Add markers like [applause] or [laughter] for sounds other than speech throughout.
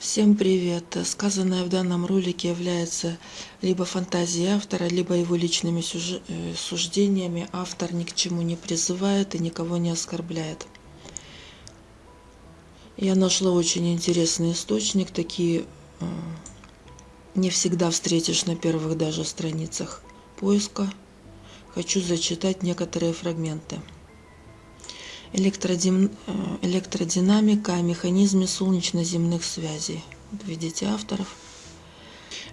Всем привет! Сказанное в данном ролике является либо фантазией автора, либо его личными э, суждениями. Автор ни к чему не призывает и никого не оскорбляет. Я нашла очень интересный источник, такие э, не всегда встретишь на первых даже страницах поиска. Хочу зачитать некоторые фрагменты электродин... Э, электродинамика о механизме солнечно-земных связей. Видите авторов.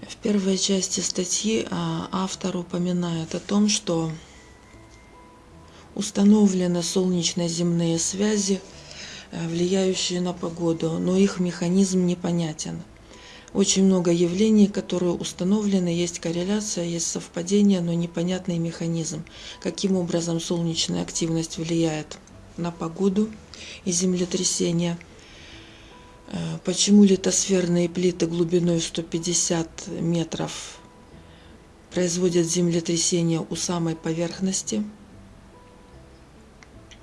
В первой части статьи а, автор упоминает о том, что установлены солнечно-земные связи, э, влияющие на погоду, но их механизм непонятен. Очень много явлений, которые установлены, есть корреляция, есть совпадение, но непонятный механизм. Каким образом солнечная активность влияет на погоду и землетрясения. Э, почему литосферные плиты глубиной 150 метров производят землетрясения у самой поверхности?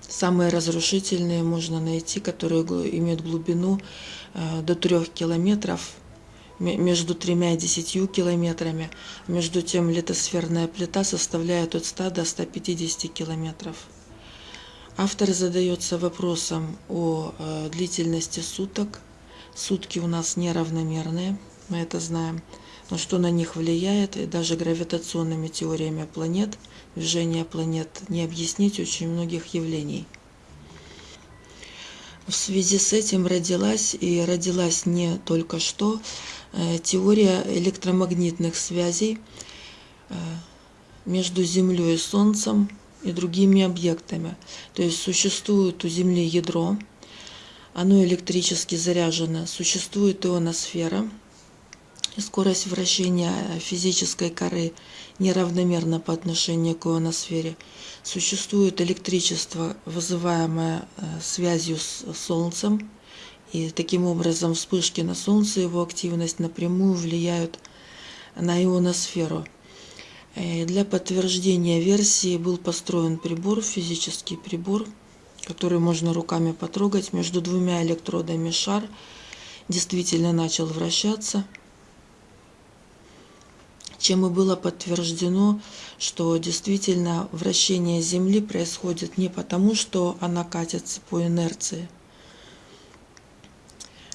Самые разрушительные можно найти, которые имеют глубину э, до 3 километров, между тремя и десятью километрами. Между тем литосферная плита составляет от 100 до 150 километров. Автор задается вопросом о э, длительности суток. Сутки у нас неравномерные, мы это знаем. Но что на них влияет, и даже гравитационными теориями планет, движение планет, не объяснить очень многих явлений. В связи с этим родилась, и родилась не только что, э, теория электромагнитных связей э, между Землей и Солнцем, и другими объектами. То есть существует у Земли ядро, оно электрически заряжено, существует ионосфера, и скорость вращения физической коры неравномерна по отношению к ионосфере. Существует электричество, вызываемое э, связью с Солнцем, и таким образом вспышки на Солнце, его активность напрямую влияют на ионосферу. Э, для подтверждения версии был построен прибор, физический прибор, который можно руками потрогать. Между двумя электродами шар действительно начал вращаться, чем и было подтверждено, что действительно вращение Земли происходит не потому, что она катится по инерции,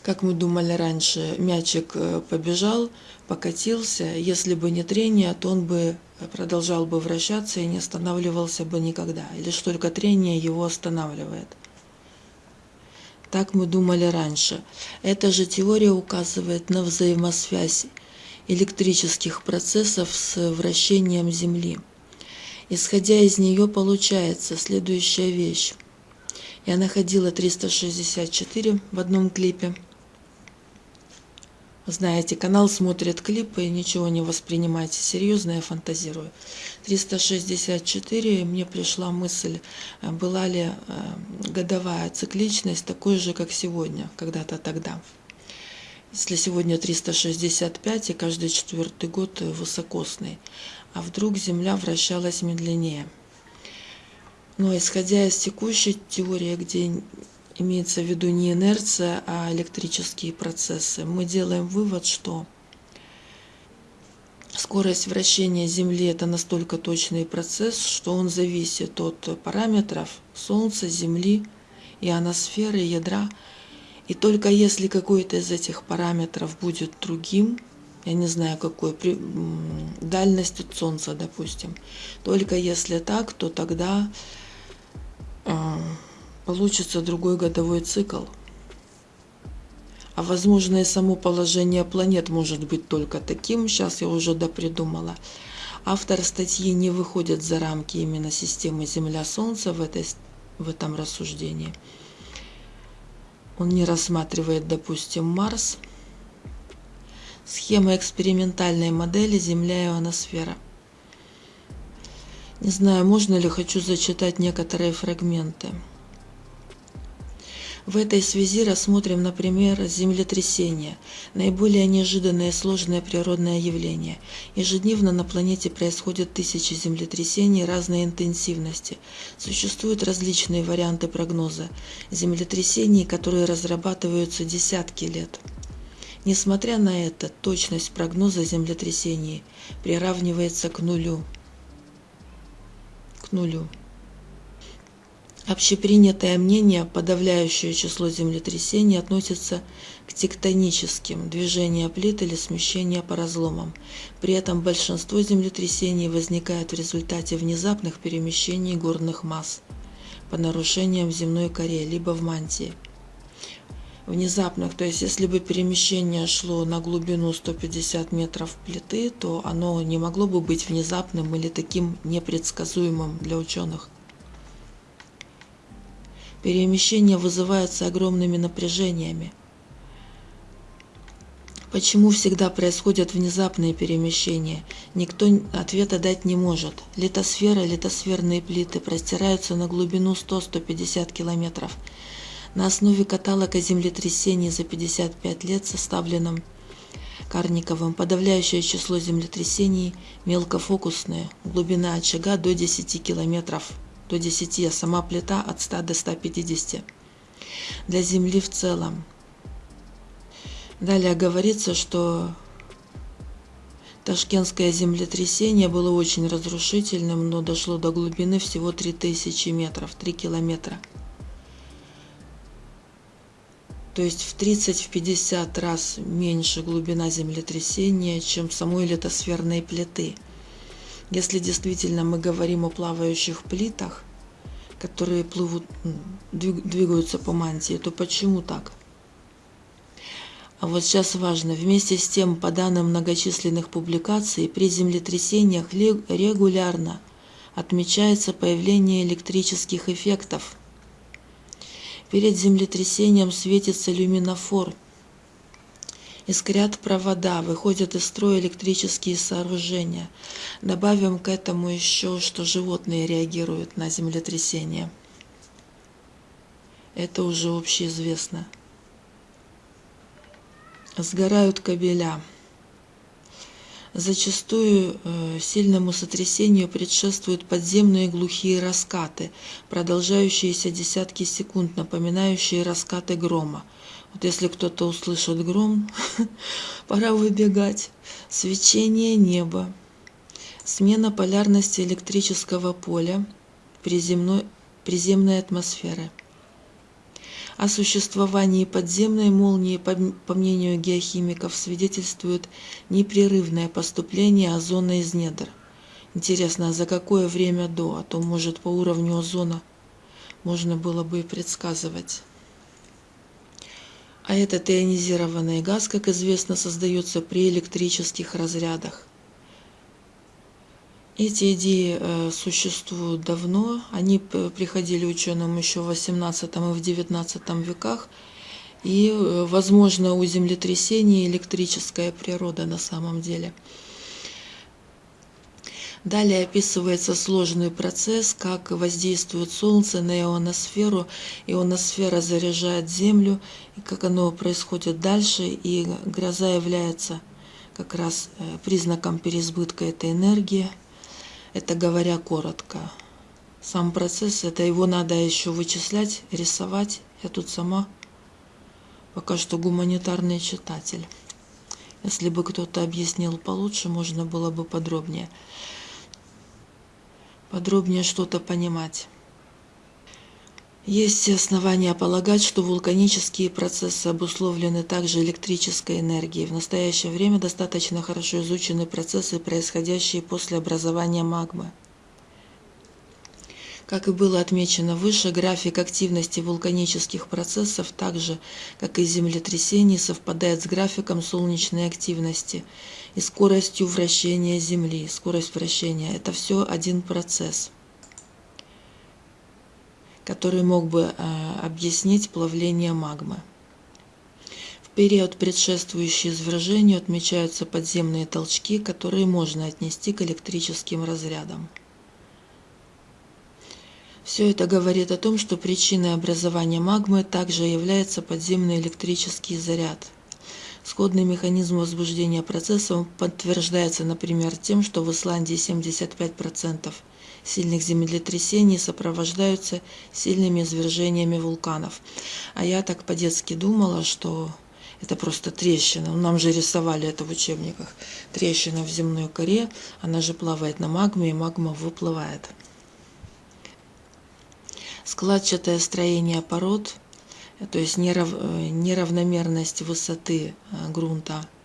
как мы думали раньше, мячик э, побежал, покатился. Если бы не трение, то он бы продолжал бы вращаться и не останавливался бы никогда. И лишь только трение его останавливает. Так мы думали раньше. Эта же теория указывает на взаимосвязь электрических процессов с вращением Земли. Исходя из нее получается следующая вещь. Я находила 364 в одном клипе – знаете, канал смотрит клипы, ничего не воспринимайте серьезно, я фантазирую. 364, мне пришла мысль, э, была ли э, годовая цикличность такой же, как сегодня, когда-то тогда. Если сегодня 365 и каждый четвертый год высокосный, а вдруг Земля вращалась медленнее. Но исходя из текущей теории, где имеется в виду не инерция, а электрические процессы, мы делаем вывод, что скорость вращения Земли – это настолько точный процесс, что он зависит от параметров Солнца, Земли, ионосферы, ядра. И только если какой-то из этих параметров будет другим, я не знаю какой, при, дальность от Солнца, допустим, только если так, то тогда э, получится другой годовой цикл. А возможно и само положение планет может быть только таким, сейчас я уже допридумала. Автор статьи не выходит за рамки именно системы Земля-Солнце в, этой, в этом рассуждении. Он не рассматривает, допустим, Марс. Схема экспериментальной модели Земля-ионосфера. Не знаю, можно ли хочу зачитать некоторые фрагменты. В этой связи рассмотрим, например, землетрясение, наиболее неожиданное и сложное природное явление. Ежедневно на планете происходят тысячи землетрясений разной интенсивности. Существуют различные варианты прогноза землетрясений, которые разрабатываются десятки лет. Несмотря на это, точность прогноза землетрясений приравнивается к нулю. К нулю. Общепринятое мнение, подавляющее число землетрясений относится к тектоническим, движения плит или смещения по разломам. При этом большинство землетрясений возникает в результате внезапных перемещений горных масс по нарушениям в земной коре, либо в мантии – внезапных. То есть, если бы перемещение шло на глубину 150 метров плиты, то оно не могло бы быть внезапным или таким непредсказуемым для ученых. Перемещения вызываются огромными напряжениями. Почему всегда происходят внезапные перемещения? Никто ответа дать не может. Литосфера, литосферные плиты простираются на глубину 100-150 километров на основе каталога землетрясений за 55 лет, составленном Карниковым, подавляющее число землетрясений мелкофокусные, глубина очага до 10 километров, до 10, а сама плита от 100 до 150. Для Земли в целом. Далее говорится, что Ташкентское землетрясение было очень разрушительным, но дошло до глубины всего 3000 метров, 3 километра то есть в 30-50 раз меньше глубина землетрясения, чем самой литосферной плиты. Если действительно мы говорим о плавающих плитах, которые плывут, двигаются по мантии, то почему так? А вот сейчас важно, вместе с тем, по данным многочисленных публикаций, при землетрясениях регулярно отмечается появление электрических эффектов – Перед землетрясением светится люминофор. Искрят провода, выходят из строя электрические сооружения. Добавим к этому еще, что животные реагируют на землетрясение. Это уже общеизвестно. Сгорают кабеля. Зачастую э, сильному сотрясению предшествуют подземные глухие раскаты, продолжающиеся десятки секунд, напоминающие раскаты грома. Вот если кто-то услышит гром, [laughs] пора выбегать. Свечение неба, смена полярности электрического поля, приземной, приземной атмосферы – о существовании подземной молнии, по мнению геохимиков, свидетельствует непрерывное поступление озона из недр. Интересно, а за какое время до? А то, может, по уровню озона можно было бы и предсказывать. А этот ионизированный газ, как известно, создается при электрических разрядах. Эти идеи э, существуют давно, они приходили ученым еще в XVIII и в XIX веках, и, э, возможно, у землетрясений электрическая природа на самом деле. Далее описывается сложный процесс, как воздействует Солнце на ионосферу, ионосфера заряжает Землю, и как оно происходит дальше, и гроза является как раз э, признаком переизбытка этой энергии – это говоря коротко. Сам процесс, это его надо еще вычислять, рисовать. Я тут сама пока что гуманитарный читатель. Если бы кто-то объяснил получше, можно было бы подробнее. Подробнее что-то понимать. Есть основания полагать, что вулканические процессы обусловлены также электрической энергией. В настоящее время достаточно хорошо изучены процессы, происходящие после образования магмы. Как и было отмечено выше, график активности вулканических процессов, так же, как и землетрясений, совпадает с графиком солнечной активности и скоростью вращения Земли. Скорость вращения – это все один процесс – который мог бы э, объяснить плавление магмы. В период, предшествующий извержению, отмечаются подземные толчки, которые можно отнести к электрическим разрядам. Все это говорит о том, что причиной образования магмы также является подземный электрический заряд. Сходный механизм возбуждения процессов подтверждается, например, тем, что в Исландии 75% сильных землетрясений сопровождаются сильными извержениями вулканов. А я так по-детски думала, что Это просто трещина. Нам же рисовали это в учебниках. Трещина в земной коре, она же плавает на магме, и магма выплывает. Складчатое строение пород, то есть нерав, неравномерность высоты э, грунта –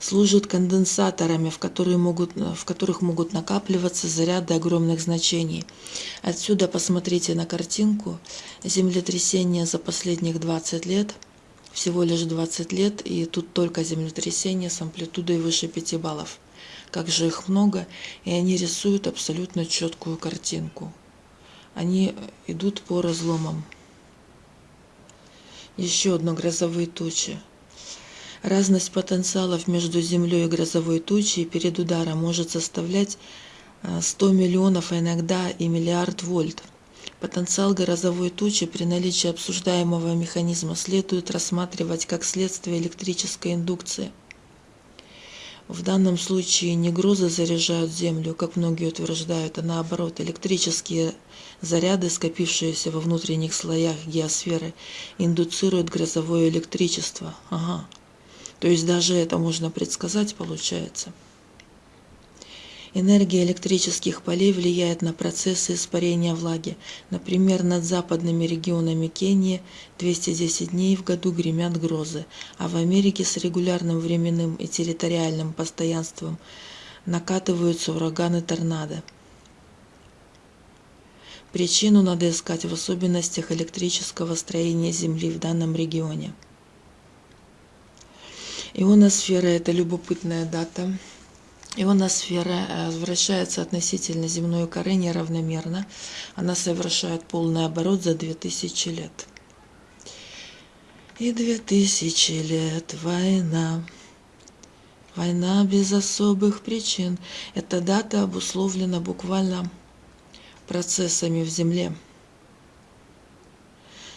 служат конденсаторами, в, которые могут, в которых могут накапливаться заряды огромных значений. Отсюда посмотрите на картинку. Землетрясение за последних 20 лет, всего лишь 20 лет, и тут только землетрясение с амплитудой выше 5 баллов. Как же их много, и они рисуют абсолютно четкую картинку. Они идут по разломам. Еще одно грозовые тучи. Разность потенциалов между Землей и грозовой тучей перед ударом может составлять 100 э, миллионов, а иногда и миллиард вольт. Потенциал грозовой тучи при наличии обсуждаемого механизма следует рассматривать как следствие электрической индукции. В данном случае не грозы заряжают Землю, как многие утверждают, а наоборот, электрические заряды, скопившиеся во внутренних слоях геосферы, индуцируют грозовое электричество. Ага. То есть даже это можно предсказать, получается. Энергия электрических полей влияет на процессы испарения влаги. Например, над западными регионами Кении 210 дней в году гремят грозы, а в Америке с регулярным временным и территориальным постоянством накатываются ураганы торнадо. Причину надо искать в особенностях электрического строения Земли в данном регионе. Ионосфера – это любопытная дата. Ионосфера э, вращается относительно земной коры неравномерно. Она совершает полный оборот за 2000 лет. И 2000 лет война. Война без особых причин. Эта дата обусловлена буквально процессами в Земле.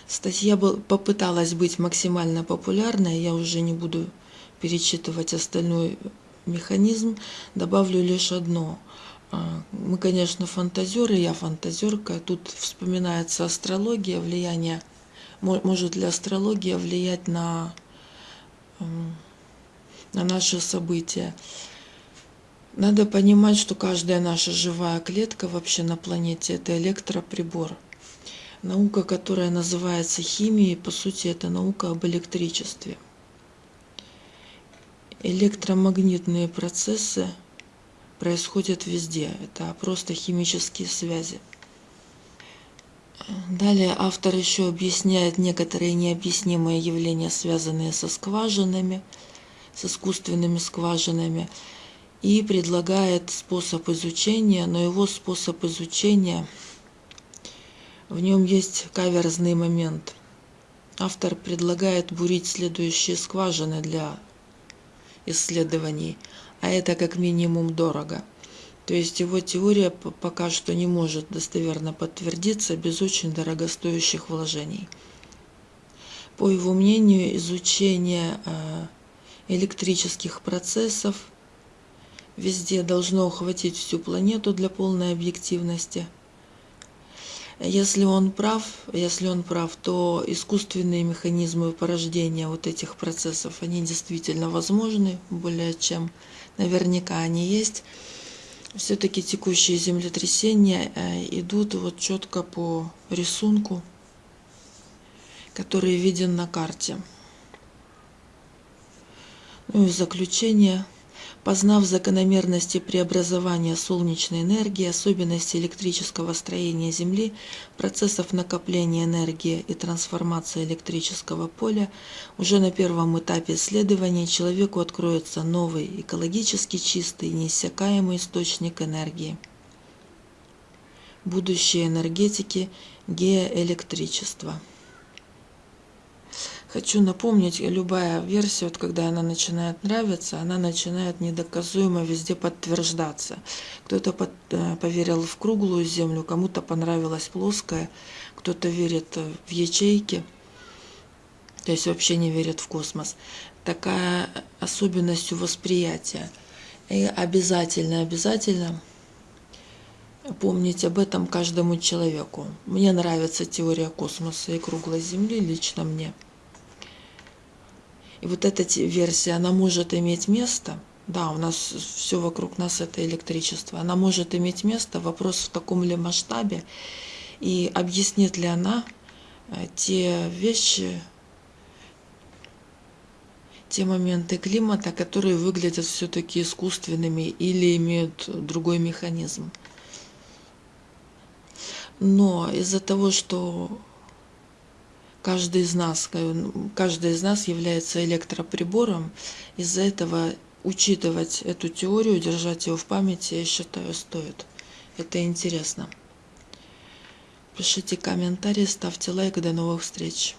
Статья попыталась быть максимально популярной, я уже не буду перечитывать остальной механизм, добавлю лишь одно. А, мы, конечно, фантазеры, я фантазерка. Тут вспоминается астрология, влияние, может ли астрология влиять на, на наши события. Надо понимать, что каждая наша живая клетка вообще на планете – это электроприбор. Наука, которая называется химией, по сути, это наука об электричестве – электромагнитные процессы происходят везде. Это просто химические связи. Далее автор еще объясняет некоторые необъяснимые явления, связанные со скважинами, с искусственными скважинами, и предлагает способ изучения, но его способ изучения, в нем есть каверзный момент. Автор предлагает бурить следующие скважины для исследований, а это как минимум дорого. То есть его теория пока что не может достоверно подтвердиться без очень дорогостоящих вложений. По его мнению, изучение э, электрических процессов везде должно охватить всю планету для полной объективности – если он прав, если он прав, то искусственные механизмы порождения вот этих процессов, они действительно возможны, более чем наверняка они есть. Все-таки текущие землетрясения э, идут вот четко по рисунку, который виден на карте. Ну и в заключение – Познав закономерности преобразования солнечной энергии, особенности электрического строения Земли, процессов накопления энергии и трансформации электрического поля, уже на первом этапе исследования человеку откроется новый, экологически чистый, неиссякаемый источник энергии. Будущее энергетики – геоэлектричество. Хочу напомнить, любая версия, вот когда она начинает нравиться, она начинает недоказуемо везде подтверждаться. Кто-то под, э, поверил в круглую землю, кому-то понравилась плоская, кто-то верит в ячейки, то есть вообще не верит в космос. Такая особенность восприятия. И обязательно, обязательно помнить об этом каждому человеку. Мне нравится теория космоса и круглой Земли, лично мне. И вот эта версия, она может иметь место. Да, у нас все вокруг нас это электричество. Она может иметь место. Вопрос в таком ли масштабе. И объяснит ли она э, те вещи, те моменты климата, которые выглядят все-таки искусственными или имеют другой механизм. Но из-за того, что каждый из нас, каждый из нас является электроприбором, из-за этого учитывать эту теорию, держать ее в памяти, я считаю, стоит. Это интересно. Пишите комментарии, ставьте лайк. До новых встреч.